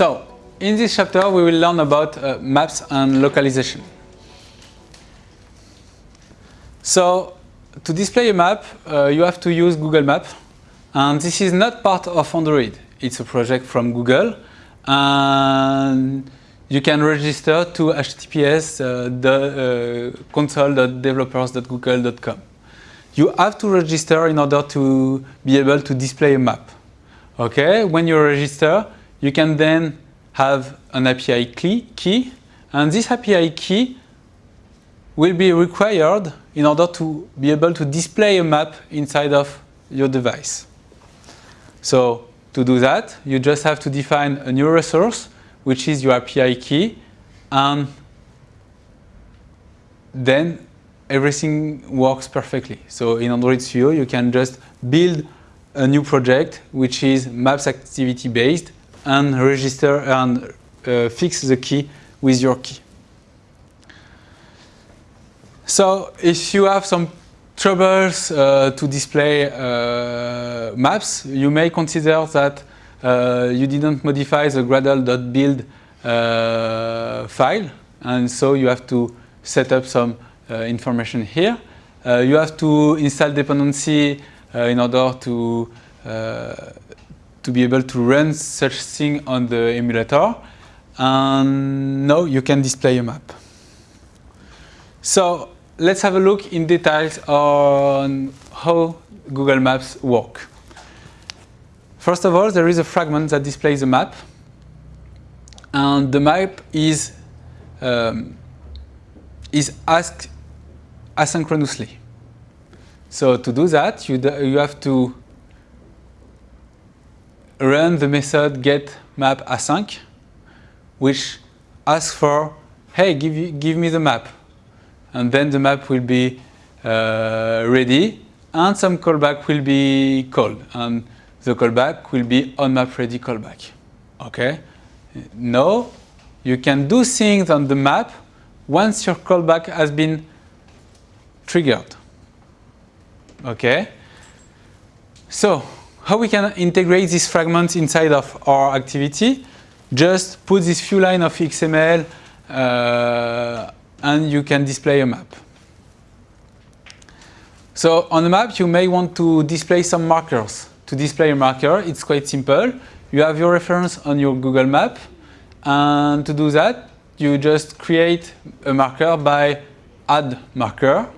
So, in this chapter we will learn about uh, maps and localization. So, to display a map, uh, you have to use Google Maps. And this is not part of Android. It's a project from Google. And you can register to https uh, the, uh, console.developers.google.com. You have to register in order to be able to display a map. Okay, when you register, you can then have an API key, and this API key will be required in order to be able to display a map inside of your device. So to do that, you just have to define a new resource, which is your API key, and then everything works perfectly. So in Android Studio, you can just build a new project, which is maps activity based, and register and uh, fix the key with your key. So if you have some troubles uh, to display uh, maps, you may consider that uh, you didn't modify the gradle.build uh, file, and so you have to set up some uh, information here. You have to install dependency in order to to be able to run such thing on the emulator. And now you can display a map. So let's have a look in details on how Google Maps work. First of all, there is a fragment that displays a map. And the map is, um, is asked asynchronously. So to do that, you, you have to run the method get map async, which asks for, hey, give, you, give me the map. And then the map will be uh, ready, and some callback will be called. And the callback will be on map ready callback. Okay? Now, you can do things on the map once your callback has been triggered. Okay? So, how we can integrate this fragment inside of our activity? Just put this few lines of XML uh, and you can display a map. So on the map, you may want to display some markers. To display a marker, it's quite simple. You have your reference on your Google map. And to do that, you just create a marker by add marker.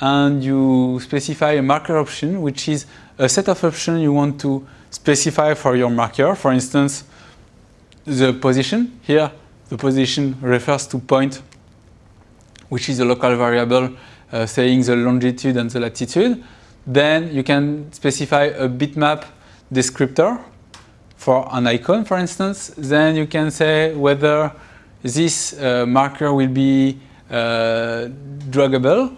And you specify a marker option, which is a set of options you want to specify for your marker. For instance, the position. Here, the position refers to point, which is a local variable uh, saying the longitude and the latitude. Then you can specify a bitmap descriptor for an icon, for instance. Then you can say whether this uh, marker will be uh, draggable,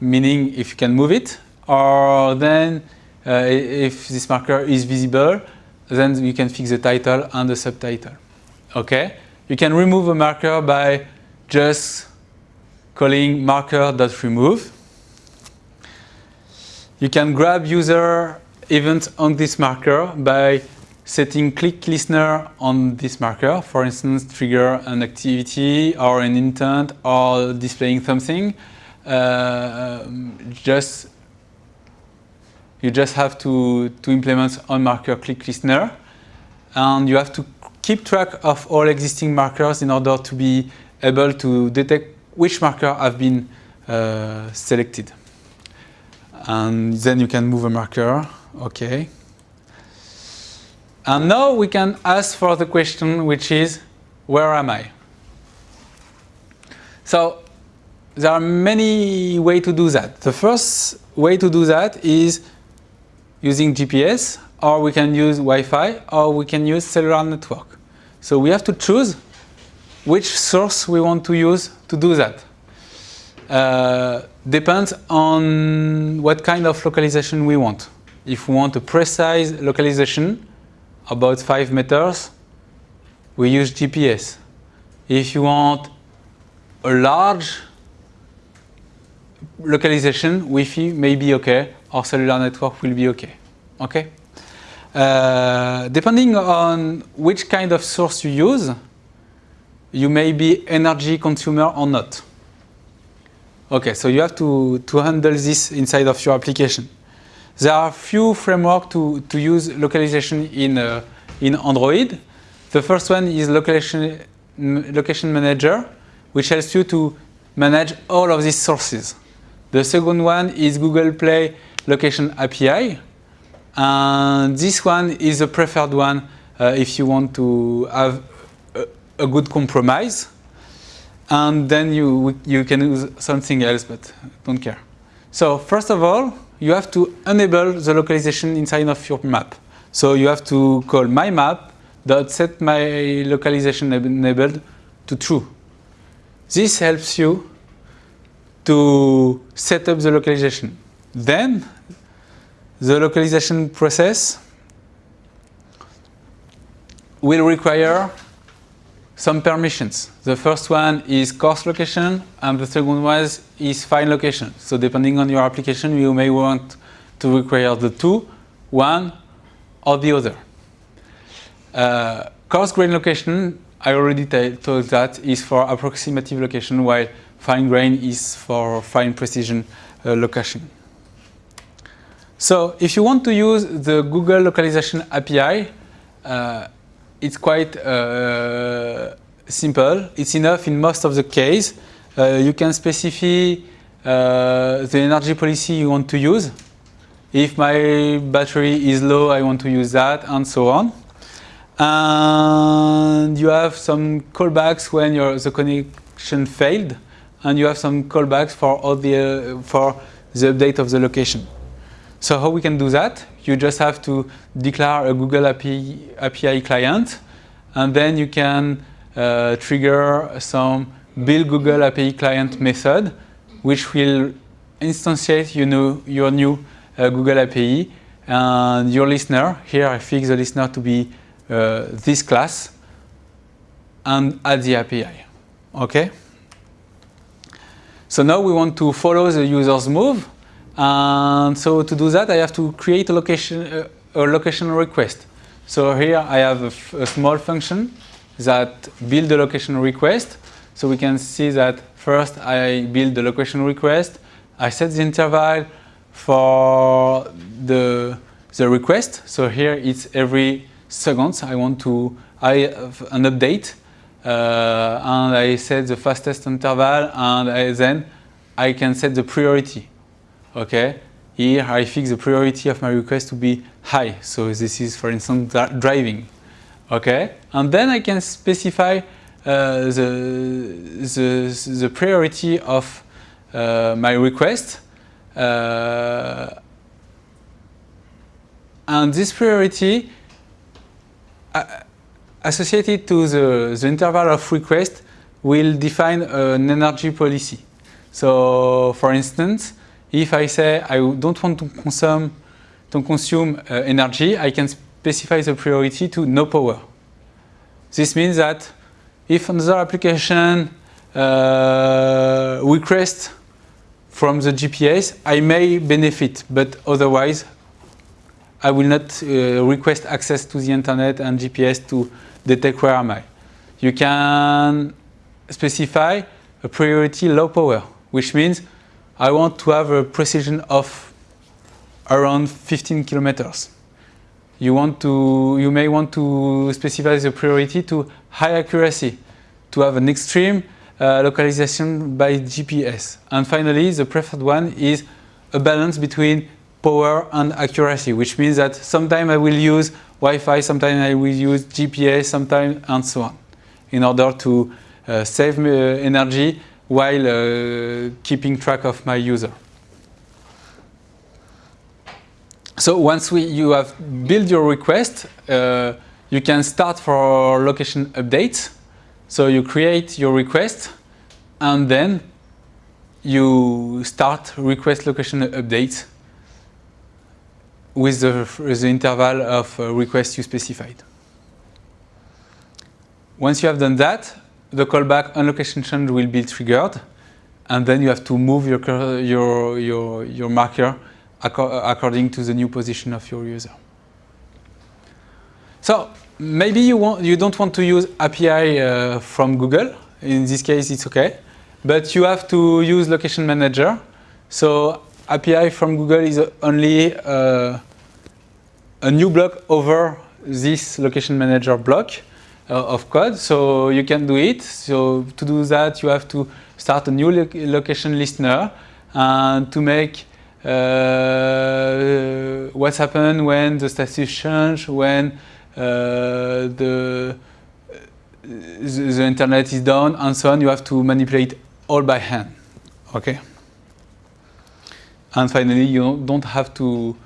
meaning if you can move it, or then if this marker is visible, then you can fix the title and the subtitle. Okay? You can remove a marker by just calling marker.remove. You can grab user event on this marker by setting click listener on this marker, for instance, trigger an activity or an intent or displaying something. Uh, just you just have to, to implement on marker click listener. And you have to keep track of all existing markers in order to be able to detect which marker have been uh, selected. And then you can move a marker, okay. And now we can ask for the question which is, where am I? So there are many ways to do that. The first way to do that is using GPS, or we can use Wi-Fi, or we can use cellular network. So we have to choose which source we want to use to do that. Uh, depends on what kind of localization we want. If we want a precise localization, about 5 meters, we use GPS. If you want a large localization, Wi-Fi may be okay, or cellular network will be okay. Okay? uh, depending on which kind of source you use, you may be energy consumer or not. Okay, so you have to, to handle this inside of your application. There are a few frameworks to, to use localization in, uh, in Android. The first one is location, location manager, which helps you to manage all of these sources. The second one is Google Play Location API. And this one is a preferred one uh, if you want to have a, a, good compromise. And then you, you can use something else, but don't care. So first of all, you have to enable the localization inside of your map. So you have to call my map dot set my localization enabled to true. This helps you to set up the localization. Then the localization process will require some permissions. The first one is coarse location and the second one is fine location. So depending on your application, you may want to require the two, one or the other. Uh, coarse grain location, I already told that, is for approximative location while fine grain is for fine precision uh, location. So if you want to use the Google Localization API, uh, it's quite uh, simple. It's enough in most of the case. Uh, you can specify uh, the energy policy you want to use. If my battery is low, I want to use that, and so on. And you have some callbacks when your, the connection failed, and you have some callbacks for all the uh, for the update of the location. So how we can do that? You just have to declare a Google API, API client, and then you can uh, trigger some build Google API client method, which will instantiate you know, your new uh, Google API and your listener. Here I fix the listener to be uh, this class and add the API. Okay? So now we want to follow the user's move and so to do that, I have to create a location, uh, a location request. So here I have a, a small function that build a location request. So we can see that first I build the location request. I set the interval for the, the request. So here it's every second. I want to I have an update and I set the fastest interval and I, then I can set the priority okay? Here I fix the priority of my request to be high. So this is, for instance, driving, okay? And then I can specify uh, the, the, the priority of uh, my request. Uh, and this priority uh, associated to the, the interval of request will define an energy policy. So, for instance, if I say I don't want to consume, to consume uh, energy, I can specify the priority to no power. This means that if another application uh, requests from the GPS, I may benefit, but otherwise I will not uh, request access to the internet and GPS to detect where am I. You can specify a priority low power, which means I want to have a precision of around 15 kilometers. You, want to, you may want to specify the priority to high accuracy, to have an extreme uh, localization by GPS. And finally, the preferred one is a balance between power and accuracy, which means that sometimes I will use Wi-Fi, sometimes I will use GPS, sometimes and so on, in order to uh, save uh, energy while uh, keeping track of my user. So once we, you have built your request, uh, you can start for location updates. So you create your request and then you start request location updates with the, the interval of uh, requests you specified. Once you have done that, the callback on location change will be triggered, and then you have to move your, your, your, your marker according to the new position of your user. So maybe you, want, you don't want to use API uh, from Google. In this case, it's okay. But you have to use Location Manager. So API from Google is only uh, a new block over this Location Manager block uh, of code. So you can do it. So to do that, you have to start a new lo location listener and to make uh, what's happened when the status change, when uh, the, the internet is down, and so on. You have to manipulate all by hand. Okay. And finally, you don't have to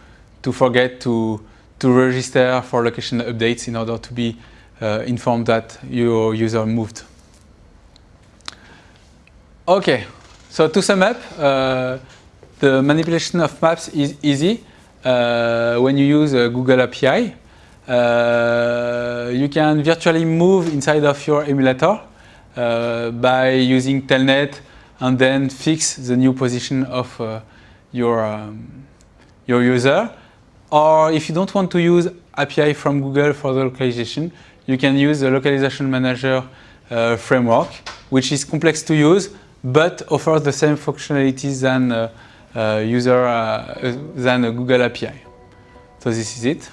to forget to to register for location updates in order to be uh, informed that your user moved. Okay, so to sum up, uh, the manipulation of maps is easy uh, when you use a Google API. Uh, you can virtually move inside of your emulator uh, by using telnet and then fix the new position of uh, your, um, your user. Or if you don't want to use API from Google for the localization, you can use the localization manager uh, framework, which is complex to use, but offers the same functionalities than uh, uh, user uh, than a Google API. So this is it.